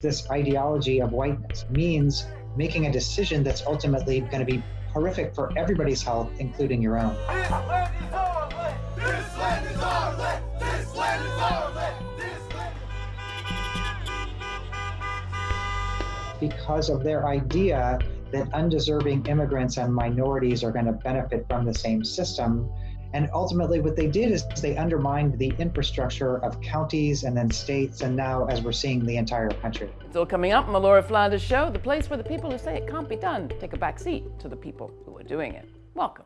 this ideology of whiteness means making a decision that's ultimately going to be horrific for everybody's health, including your own. Because of their idea that undeserving immigrants and minorities are going to benefit from the same system, and ultimately, what they did is they undermined the infrastructure of counties and then states, and now, as we're seeing, the entire country. It's all coming up on the Laura Flanders Show, the place where the people who say it can't be done take a back seat to the people who are doing it. Welcome.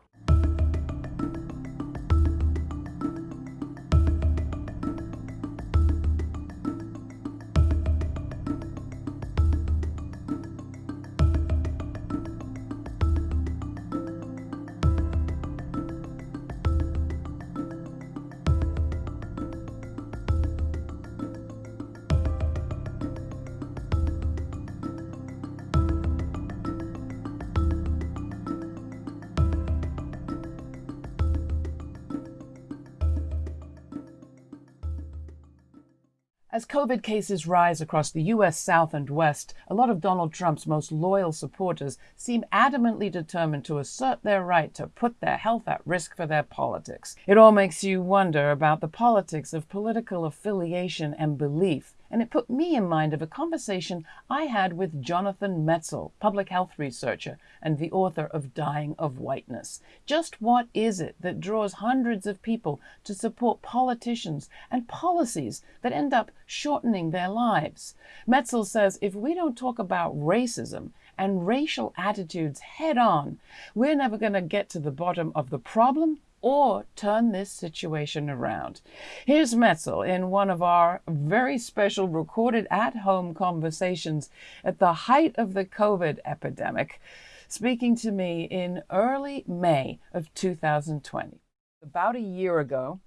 As COVID cases rise across the U.S. South and West, a lot of Donald Trump's most loyal supporters seem adamantly determined to assert their right to put their health at risk for their politics. It all makes you wonder about the politics of political affiliation and belief and it put me in mind of a conversation I had with Jonathan Metzl, public health researcher and the author of Dying of Whiteness. Just what is it that draws hundreds of people to support politicians and policies that end up shortening their lives? Metzl says if we don't talk about racism, and racial attitudes head on, we're never going to get to the bottom of the problem or turn this situation around. Here's Metzl in one of our very special recorded at home conversations at the height of the COVID epidemic, speaking to me in early May of 2020. About a year ago,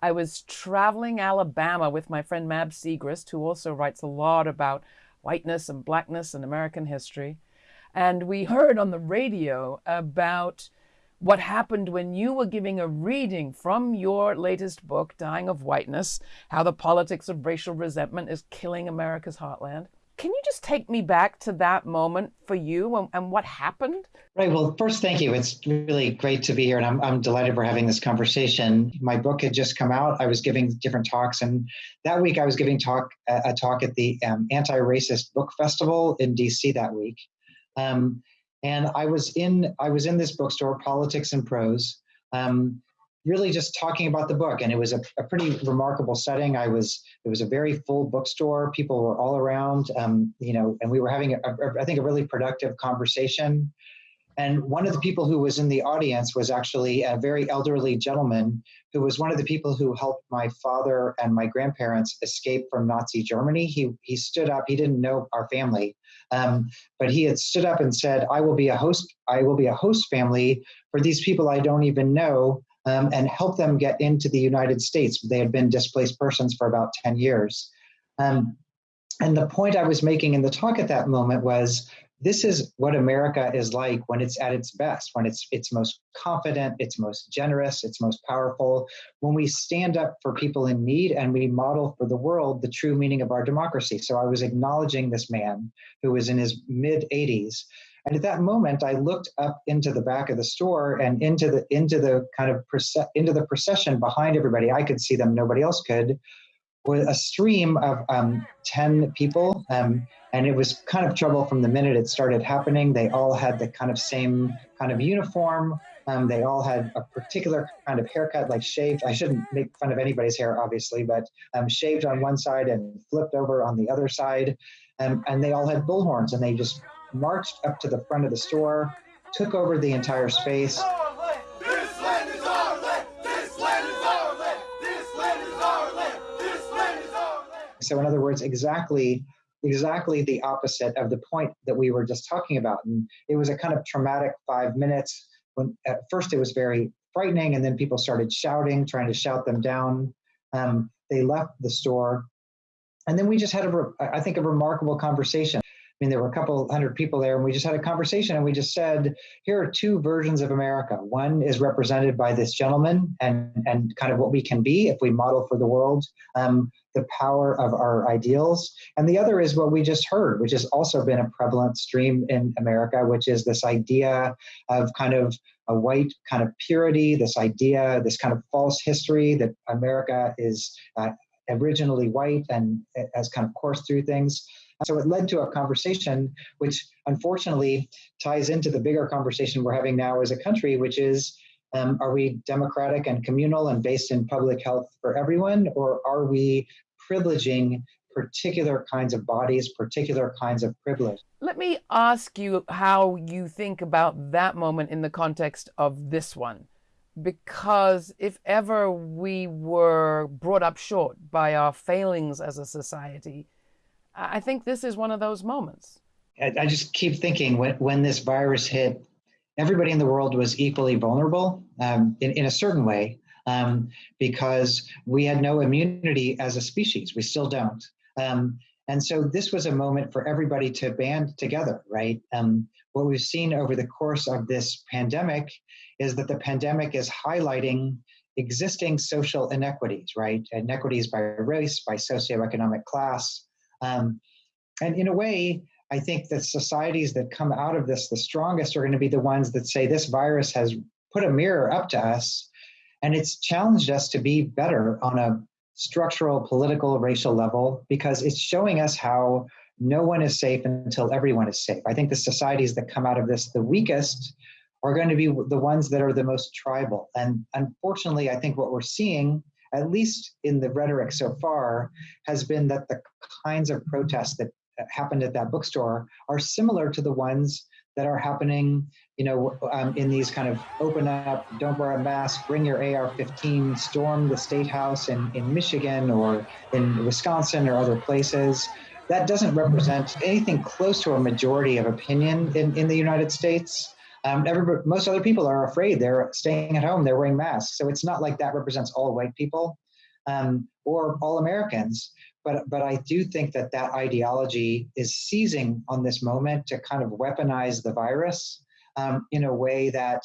I was traveling Alabama with my friend Mab Segrest, who also writes a lot about whiteness and blackness and American history. And we heard on the radio about what happened when you were giving a reading from your latest book, Dying of Whiteness How the Politics of Racial Resentment is Killing America's Heartland. Can you just take me back to that moment for you and, and, what happened? Right. Well, first, thank you. It's really great to be here, and I'm, I'm delighted we're having this conversation. My book had just come out. I was giving different talks, and that week I was giving talk a talk at the um, Anti-Racist Book Festival in DC that week. Um, and I was in I was in this bookstore, Politics and Prose, um, really just talking about the book, and it was a, a, pretty remarkable setting. I was it was a very full bookstore. People were all around, um, you know, and we were having a, a, I think a really productive conversation. And one of the people who was in the audience was actually a very elderly gentleman who was one of the people who helped my father and my grandparents escape from Nazi Germany. He he stood up. He didn't know our family, um, but he had stood up and said, "I will be a host. I will be a host family for these people I don't even know." Um, and help them get into the United States. They had been displaced persons for about 10 years. Um, and the point I was making in the talk at that moment was this is what America is like when it's at its best, when it's it's most confident, it's most generous, it's most powerful, when we stand up for people in need and we model for the world the true meaning of our democracy. So I was acknowledging this man who was in his mid 80s. And at that moment, I looked up into the back of the store and into the into the kind of into the procession behind everybody. I could see them; nobody else could was a stream of um, 10 people. Um, and it was kind of trouble from the minute it started happening. They all had the kind of same kind of uniform. Um, they all had a particular kind of haircut, like shaved. I shouldn't make fun of anybody's hair, obviously, but um, shaved on one side and flipped over on the other side. Um, and they all had bullhorns and they just marched up to the front of the store, took over the entire space. So in other words, exactly exactly the opposite of the point that we were just talking about. And it was a kind of traumatic five minutes when at first it was very frightening and then people started shouting, trying to shout them down. Um, they left the store. And then we just had, a, I think, a remarkable conversation. I mean, there were a couple hundred people there, and we just had a conversation, and we just said, here are two versions of America. One is represented by this gentleman and, and kind of what we can be if we model for the world. Um, the power of our ideals. And the other is what we just heard, which has also been a prevalent stream in America, which is this idea of kind of a white kind of purity, this idea, this kind of false history that America is uh, originally white and has kind of coursed through things. So it led to a conversation which unfortunately ties into the bigger conversation we're having now as a country, which is um, are we democratic and communal and based in public health for everyone, or are we privileging particular kinds of bodies, particular kinds of privilege? Let me ask you how you think about that moment in the context of this one. Because if ever we were brought up short by our failings as a society, I think this is one of those moments. I, just keep thinking when, when this virus hit, everybody in the world was equally vulnerable um, in, in a certain way um, because we had no immunity as a species. We still don't. Um, and so this was a moment for everybody to band together, right? Um, what we've seen over the course of this pandemic is that the pandemic is highlighting existing social inequities, right? Inequities by race, by socioeconomic class. Um, and in a way, I think that societies that come out of this the strongest are going to be the ones that say this virus has put a mirror up to us and it's challenged us to be better on a structural, political, racial level because it's showing us how no one is safe until everyone is safe. I think the societies that come out of this the weakest are going to be the ones that are the most tribal. And unfortunately, I think what we're seeing, at least in the rhetoric so far, has been that the kinds of protests that happened at that bookstore are similar to the ones that are happening, you know, um, in these kind of open up, don't wear a mask, bring your AR-15, storm the state house in, in Michigan or in Wisconsin or other places. That doesn't represent anything close to a majority of opinion in, in the United States. Um, most other people are afraid. They're staying at home. They're wearing masks. So it's not like that represents all white people um, or all Americans. But, but I do think that that ideology is seizing on this moment to kind of weaponize the virus um, in a way that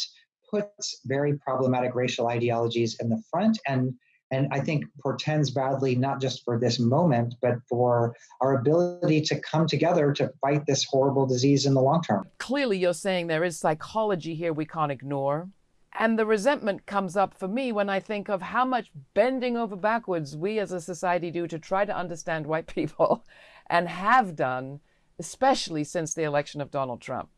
puts very problematic racial ideologies in the front and and I think portends badly not just for this moment, but for our ability to come together to fight this horrible disease in the long term. Clearly, you're saying there is psychology here we can't ignore. And the resentment comes up for me when I think of how much bending over backwards we as a society do to try to understand white people and have done, especially since the election of Donald Trump.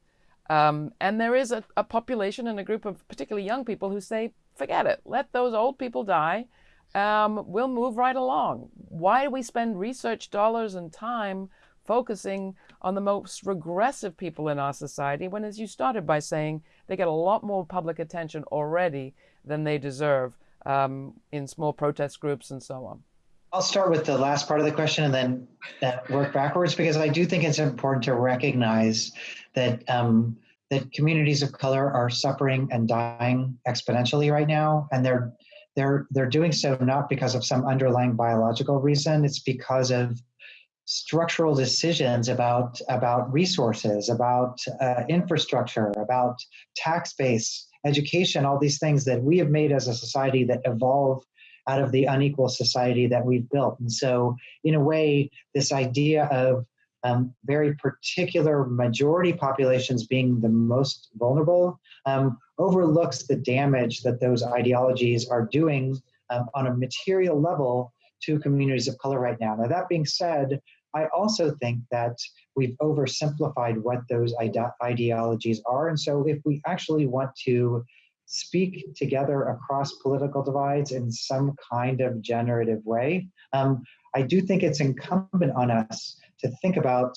Um, and there is a, a, population and a group of particularly young people who say, forget it, let those old people die. Um, we'll move right along. Why do we spend research dollars and time focusing on the most regressive people in our society when, as you started by saying, they get a lot more public attention already than they deserve um, in small protest groups and so on? I'll start with the last part of the question and then uh, work backwards because I do think it's important to recognize that um, that communities of color are suffering and dying exponentially right now, and they're they're they're doing so not because of some underlying biological reason. It's because of structural decisions about about resources, about uh, infrastructure, about tax base, education, all these things that we have made as a society that evolve out of the unequal society that we've built. And so, in a way, this idea of um, very particular majority populations being the most vulnerable um, overlooks the damage that those ideologies are doing um, on a material level to communities of color right now. Now, that being said, I also think that we've oversimplified what those ide ideologies are. And so if we actually want to speak together across political divides in some kind of generative way, um, I do think it's incumbent on us to think about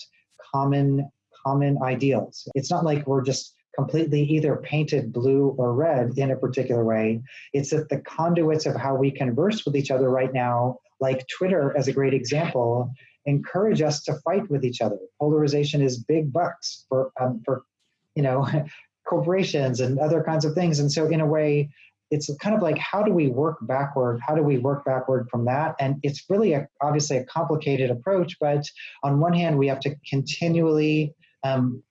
common common ideals. It's not like we're just completely either painted blue or red in a particular way. It's that the conduits of how we converse with each other right now, like Twitter as a great example, encourage us to fight with each other. Polarization is big bucks for um, for you know corporations and other kinds of things. And so in a way, it's kind of like how do we work backward? How do we work backward from that? And it's really a, obviously a complicated approach. But on one hand, we have to continually um,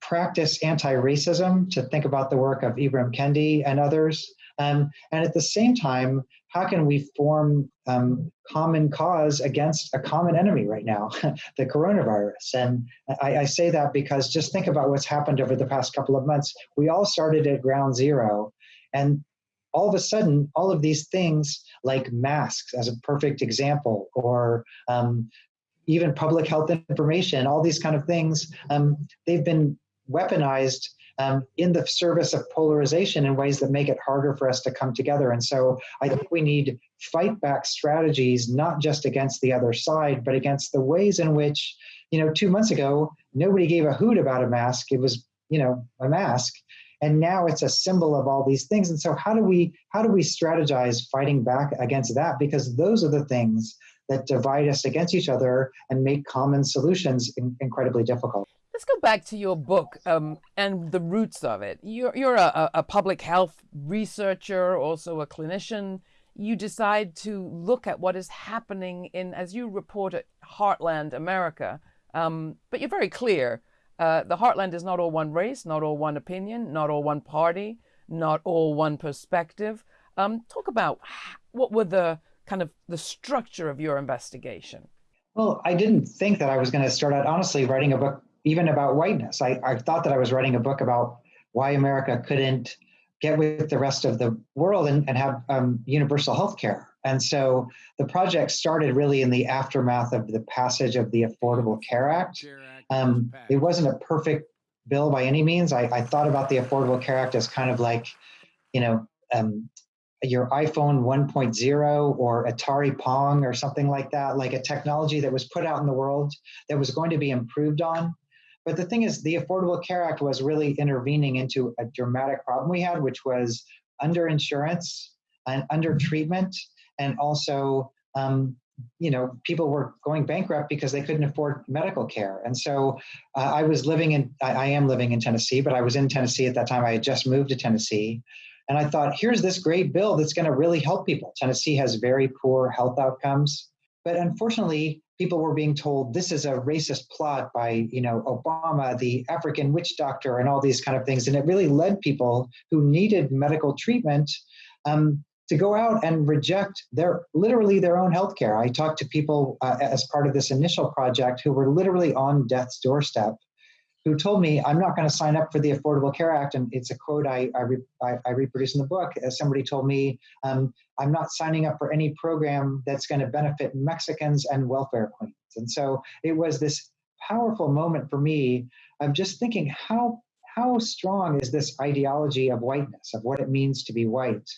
practice anti-racism to think about the work of Ibram Kendi and others. Um, and at the same time, how can we form um, common cause against a common enemy right now, the coronavirus? And I, I, say that because just think about what's happened over the past couple of months. We all started at ground zero, and all of a sudden, all of these things like masks, as a perfect example, or um, even public health information, all these kind of things, um, they've been weaponized um, in the service of polarization in ways that make it harder for us to come together. And so I think we need fight back strategies, not just against the other side, but against the ways in which, you know, two months ago, nobody gave a hoot about a mask. It was, you know, a mask. And now it's a symbol of all these things. And so how do we how do we strategize fighting back against that? Because those are the things that divide us against each other and make common solutions in, incredibly difficult. Let's go back to your book um, and the roots of it. You're, you're a, a public health researcher, also a clinician. You decide to look at what is happening in, as you report it, Heartland America. Um, but you're very clear. Uh, the Heartland is not all one race, not all one opinion, not all one party, not all one perspective. Um, talk about what were the kind of the structure of your investigation. Well, I didn't think that I was going to start out honestly writing a book even about whiteness. I, I thought that I was writing a book about why America couldn't get with the rest of the world and, and have um, universal health care. And so the project started really in the aftermath of the passage of the Affordable Care Act. Um, it wasn't a perfect bill by any means. I, I, thought about the Affordable Care Act as kind of like, you know, um, your iPhone 1.0 or Atari Pong or something like that, like a technology that was put out in the world that was going to be improved on but the thing is, the Affordable Care Act was really intervening into a dramatic problem we had, which was underinsurance and under treatment, and also, um, you know, people were going bankrupt because they couldn't afford medical care. And so, uh, I was living in, I, I am living in Tennessee, but I was in Tennessee at that time. I had just moved to Tennessee. And I thought, here's this great bill that's going to really help people. Tennessee has very poor health outcomes. But unfortunately, people were being told this is a racist plot by you know obama the african witch doctor and all these kind of things and it really led people who needed medical treatment um, to go out and reject their literally their own healthcare. i talked to people uh, as part of this initial project who were literally on death's doorstep who told me, I'm not going to sign up for the Affordable Care Act. And it's a quote I, I, re, I, I reproduce in the book. As somebody told me, um, I'm not signing up for any program that's going to benefit Mexicans and welfare queens. And so it was this powerful moment for me of just thinking how how strong is this ideology of whiteness, of what it means to be white?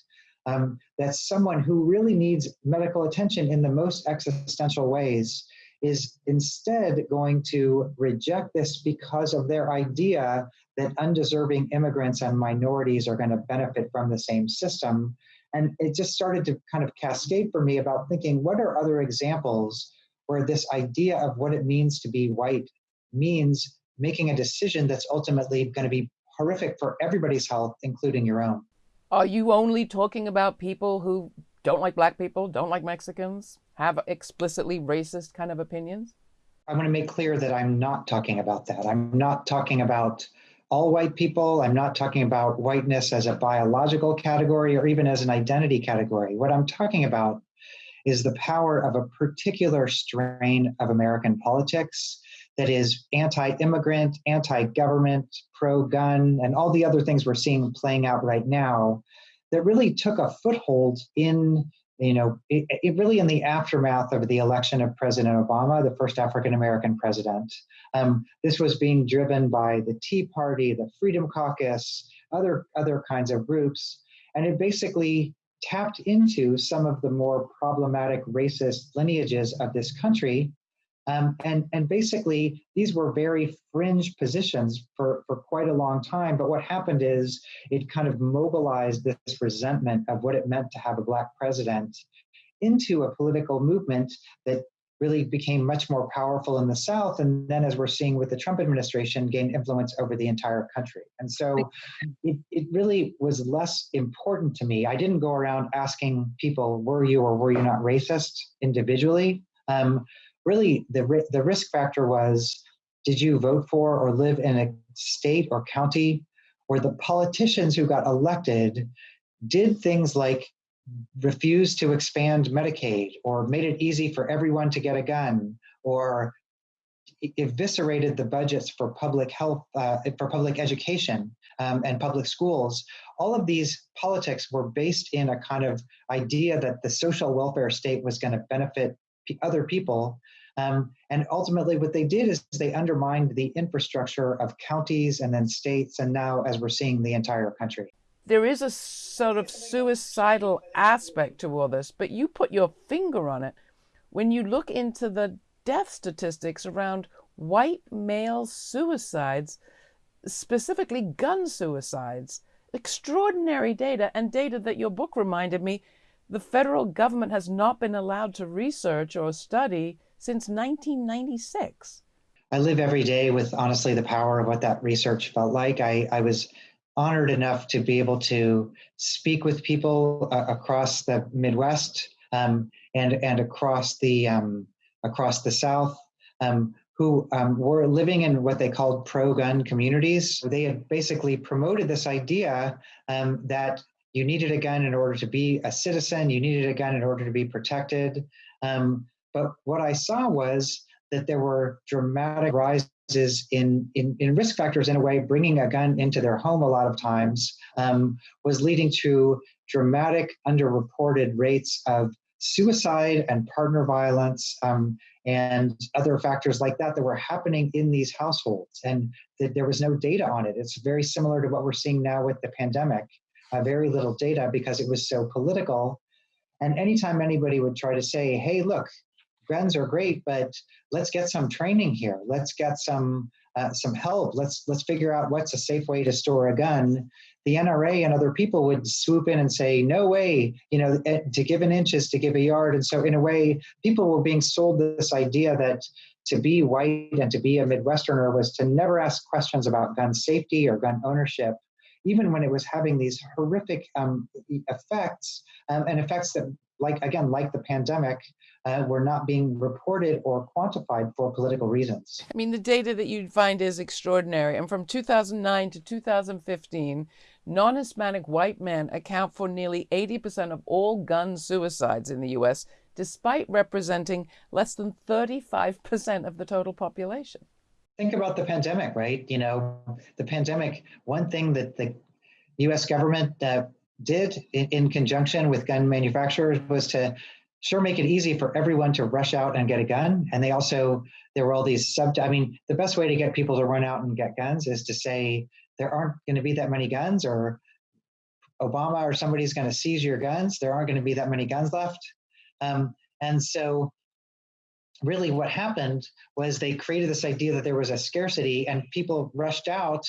Um, someone who really needs medical attention in the most existential ways is instead going to reject this because of their idea that undeserving immigrants and minorities are going to benefit from the same system. And it just started to kind of cascade for me about thinking what are other examples where this idea of what it means to be white means making a decision that's ultimately going to be horrific for everybody's health, including your own. Are you only talking about people who don't like black people, don't like Mexicans, have explicitly racist kind of opinions? I want to make clear that I'm not talking about that. I'm not talking about all white people. I'm not talking about whiteness as a biological category or even as an identity category. What I'm talking about is the power of a particular strain of American politics that is anti immigrant, anti government, pro gun, and all the other things we're seeing playing out right now that really took a foothold in you know, it, it, really in the aftermath of the election of President Obama, the first African American president. Um, this was being driven by the Tea Party, the Freedom Caucus, other other kinds of groups, and it basically tapped into some of the more problematic racist lineages of this country um, and, and basically, these were very fringe positions for, for quite a long time. But what happened is it kind of mobilized this resentment of what it meant to have a Black president into a political movement that really became much more powerful in the South. And then, as we're seeing with the Trump administration, gained influence over the entire country. And so it, it really was less important to me. I didn't go around asking people, were you or were you not racist individually? Um, really the, the risk factor was did you vote for or live in a state or county where the politicians who got elected did things like refuse to expand Medicaid or made it easy for everyone to get a gun or eviscerated the budgets for public health, uh, for public education um, and public schools. All of these politics were based in a kind of idea that the social welfare state was going to benefit other people. Um, and ultimately, what they did is they undermined the infrastructure of counties and then states, and now, as we're seeing, the entire country there is a sort of suicidal aspect to all this, but you put your finger on it when you look into the death statistics around white male suicides, specifically gun suicides. Extraordinary data and data that your book reminded me the federal government has not been allowed to research or study since 1996. I live every day with honestly the power of what that research felt like. I, I was honored enough to be able to speak with people uh, across the Midwest um, and and across the um, across the South um, who um, were living in what they called pro-gun communities. They had basically promoted this idea um, that you needed a gun in order to be a citizen, you needed a gun in order to be protected. Um, but what I saw was that there were dramatic rises in, in, in risk factors in a way, bringing a gun into their home a lot of times um, was leading to dramatic underreported rates of suicide and partner violence um, and other factors like that that were happening in these households and that there was no data on it. It's very similar to what we're seeing now with the pandemic uh, very little data because it was so political. And anytime anybody would try to say hey look guns are great, but let's get some training here. Let's get some uh, some help. Let's let's figure out what's a safe way to store a gun. The NRA and other people would swoop in and say, "No way! You know, eh, to give an inch is to give a yard." And so, in a way, people were being sold this idea that to be white and to be a Midwesterner was to never ask questions about gun safety or gun ownership, even when it was having these horrific um, effects um, and effects that, like again, like the pandemic, uh, were not being reported or quantified for political reasons. I mean, the data that you find is extraordinary. And from 2009 to 2015, non Hispanic white men account for nearly 80% of all gun suicides in the U.S., despite representing less than 35% of the total population. Think about the pandemic, right? You know, the pandemic, one thing that the US government uh, did in, in, conjunction with gun manufacturers was to sure make it easy for everyone to rush out and get a gun. And they also, there were all these sub, I mean, the best way to get people to run out and get guns is to say there aren't going to be that many guns or Obama or somebody's going to seize your guns. There aren't going to be that many guns left. Um, and so really what happened was they created this idea that there was a scarcity and people rushed out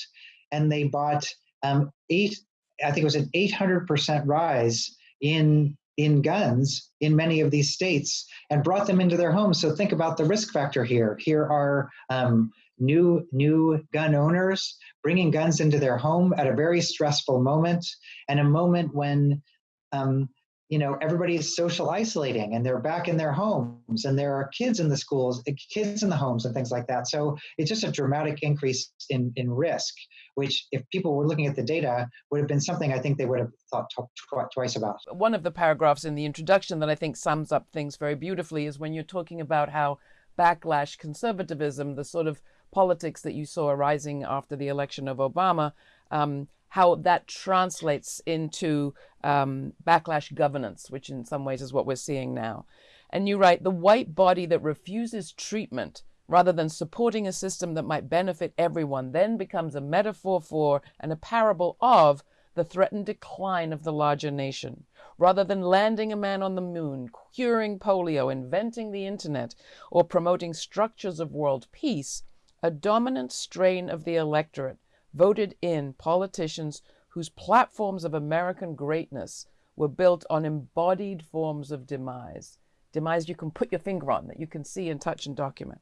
and they bought um, eight, I think it was an 800% rise in in guns in many of these states and brought them into their homes. So think about the risk factor here. Here are um, new new gun owners bringing guns into their home at a very stressful moment and a moment when um, you know everybody's social isolating and they're back in their homes and there are kids in the schools kids in the homes and things like that so it's just a dramatic increase in in risk which if people were looking at the data would have been something I think they would have thought tw- twice about. One of the paragraphs in the introduction that I think sums up things very beautifully is when you're talking about how backlash conservatism, the sort of politics that you saw arising after the election of Obama, um, how that translates into um, backlash governance, which in some ways is what we're seeing now. And you write the white body that refuses treatment rather than supporting a system that might benefit everyone, then becomes a metaphor for and a parable of the threatened decline of the larger nation. Rather than landing a man on the moon, curing polio, inventing the internet, or promoting structures of world peace, a dominant strain of the electorate voted in politicians whose platforms of American greatness were built on embodied forms of demise. Demise you can put your finger on, that you can see and touch and document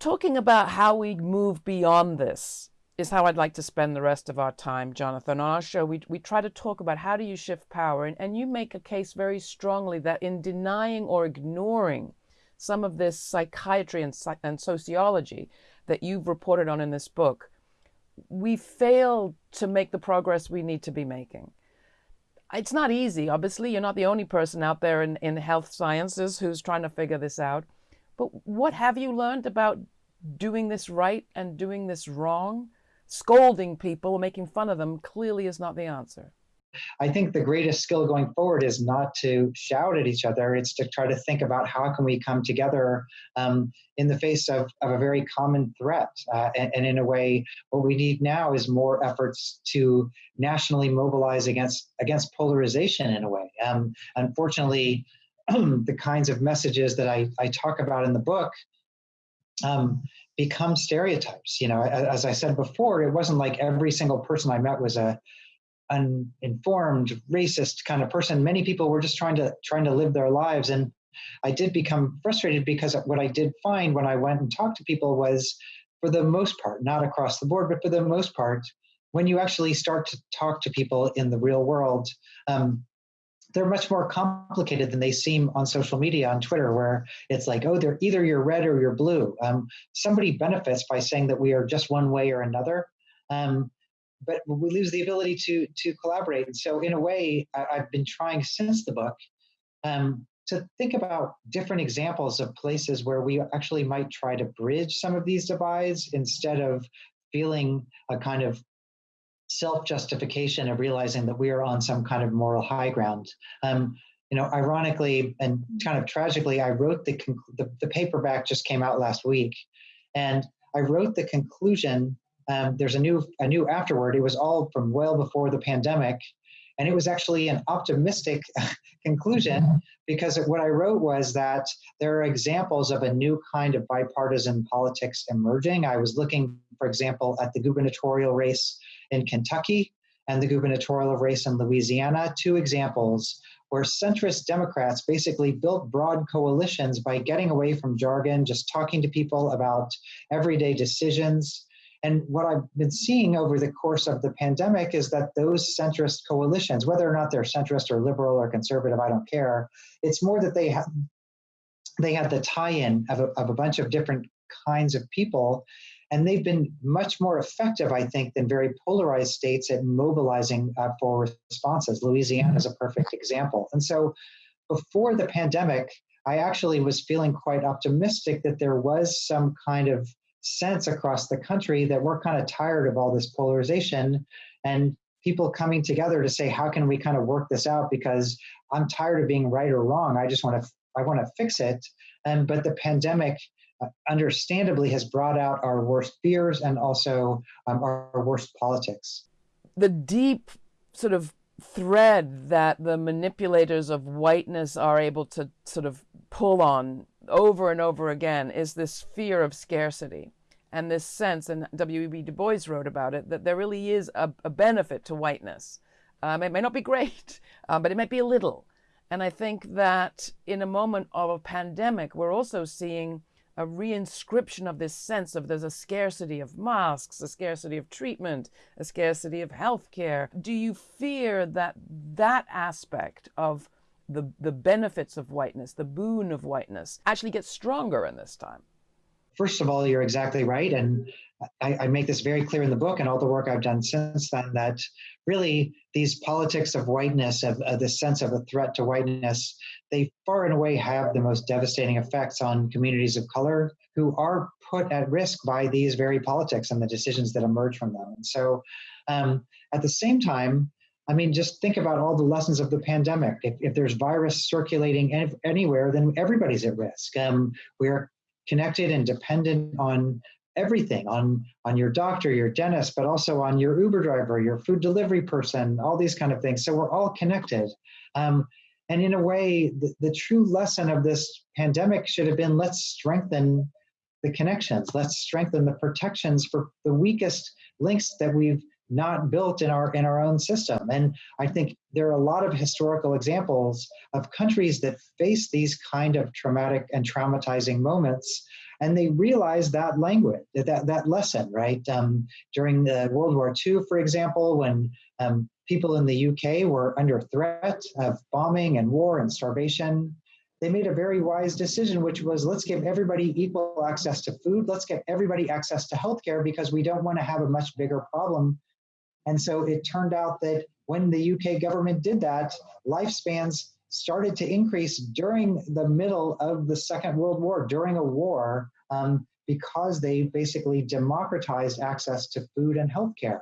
talking about how we move beyond this is how I'd like to spend the rest of our time, Jonathan. On our show, we, we try to talk about how do you shift power, and, and you make a case very strongly that in denying or ignoring some of this psychiatry and, and sociology that you've reported on in this book, we fail to make the progress we need to be making. It's not easy. Obviously, you're not the only person out there in, in health sciences who's trying to figure this out. But what have you learned about doing this right and doing this wrong? Scolding people, making fun of them clearly is not the answer. I think the greatest skill going forward is not to shout at each other. It's to try to think about how can we come together um, in the face of, of a very common threat. Uh, and, and, in a way, what we need now is more efforts to nationally mobilize against against polarization. In a way, um, unfortunately, the kinds of messages that I, I talk about in the book. Um, become stereotypes. You know, as I said before, it wasn't like every single person I met was a uninformed, racist kind of person. Many people were just trying to trying to live their lives, and I did become frustrated because what I did find when I went and talked to people was, for the most part, not across the board, but for the most part, when you actually start to talk to people in the real world. Um, they're much more complicated than they seem on social media on Twitter, where it's like, oh, they're either you're red or you're blue. Um, somebody benefits by saying that we are just one way or another. Um, but we lose the ability to to collaborate. And so, in a way, I, have been trying since the book um, to think about different examples of places where we actually might try to bridge some of these divides instead of feeling a kind of self justification of realizing that we are on some kind of moral high ground. Um, you know, ironically and kind of tragically, I wrote the, the, the paperback just came out last week, and I wrote the conclusion um, there's a new a new afterword. It was all from well before the pandemic, and it was actually an optimistic conclusion because what I wrote was that there are examples of a new kind of bipartisan politics emerging. I was looking, for example, at the gubernatorial race in Kentucky and the gubernatorial race in Louisiana, two examples where centrist Democrats basically built broad coalitions by getting away from jargon, just talking to people about everyday decisions and what I've been seeing over the course of the pandemic is that those centrist coalitions, whether or not they're centrist or liberal or conservative, I don't care. It's more that they have they had the tie-in of a, of a bunch of different kinds of people and they've been much more effective, I think, than very polarized states at mobilizing uh, for responses. Louisiana is a perfect example. And so before the pandemic, I actually was feeling quite optimistic that there was some kind of sense across the country that we're kind of tired of all this polarization and people coming together to say how can we kind of work this out? because i'm tired of being right or wrong. I just want to i want to fix it. And but the pandemic uh, understandably has brought out our worst fears and also um, our, our worst politics. The deep sort of thread that the manipulators of whiteness are able to sort of pull on over and over again is this fear of scarcity and this sense, and W.E.B. Du Bois wrote about it, that there really is a, a benefit to whiteness. Um, it may not be great, um, but it might be a little. And I think that in a moment of a pandemic, we're also seeing a reinscription of this sense of there's a scarcity of masks, a scarcity of treatment, a scarcity of health care. Do you fear that that aspect of the, the benefits of whiteness, the boon of whiteness, actually gets stronger in this time? First of all, you're exactly right. And I, I, make this very clear in the book and all the work I've done since then that really these politics of whiteness, of, of the sense of a threat to whiteness, they far and away have the most devastating effects on communities of color who are put at risk by these very politics and the decisions that emerge from them. And so um, at the same time, I mean, just think about all the lessons of the pandemic. If, if there's virus circulating any, anywhere, then everybody's at risk. Um, we are connected and dependent on everything on on your doctor your dentist but also on your uber driver your food delivery person all these kind of things so we're all connected um, and in a way the, the true lesson of this pandemic should have been let's strengthen the connections let's strengthen the protections for the weakest links that we've not built in our in our own system and i think there are a lot of historical examples of countries that face these kind of traumatic and traumatizing moments and they realize that language that that lesson right um, during the world war ii for example when um, people in the uk were under threat of bombing and war and starvation they made a very wise decision, which was let's give everybody equal access to food. Let's get everybody access to healthcare because we don't want to have a much bigger problem and so it turned out that when the UK government did that, lifespans started to increase during the middle of the Second World War, during a war, um, because they basically democratized access to food and healthcare.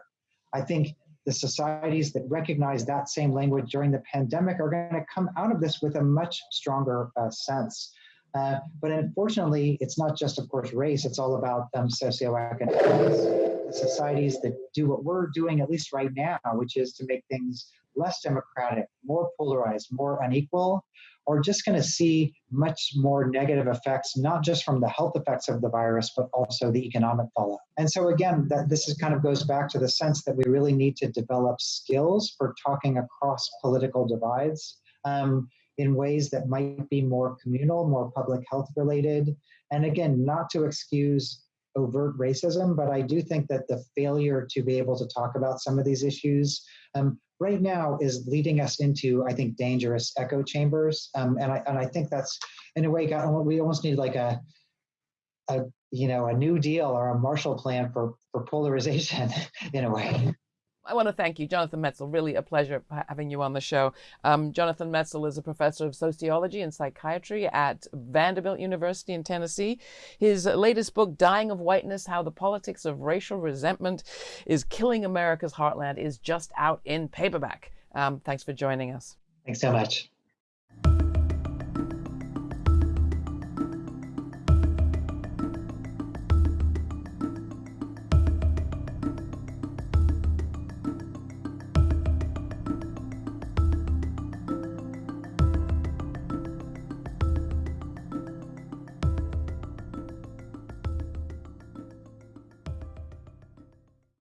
I think the societies that recognize that same language during the pandemic are going to come out of this with a much stronger uh, sense. Uh, but unfortunately, it's not just, of course, race, it's all about um, socioeconomics. The societies that do what we're doing, at least right now, which is to make things less democratic, more polarized, more unequal, are just going to see much more negative effects, not just from the health effects of the virus, but also the economic fallout. And so again, that this is kind of goes back to the sense that we really need to develop skills for talking across political divides. Um, in ways that might be more communal, more public health related. And again, not to excuse overt racism, but I do think that the failure to be able to talk about some of these issues um, right now is leading us into, I think, dangerous echo chambers. Um, and I and I think that's in a way got we almost need like a a you know a new deal or a Marshall Plan for for polarization in a way. I want to thank you, Jonathan Metzl. Really a pleasure having you on the show. Um, Jonathan Metzl is a professor of sociology and psychiatry at Vanderbilt University in Tennessee. His latest book, Dying of Whiteness How the Politics of Racial Resentment is Killing America's Heartland, is just out in paperback. Um, thanks for joining us. Thanks so much.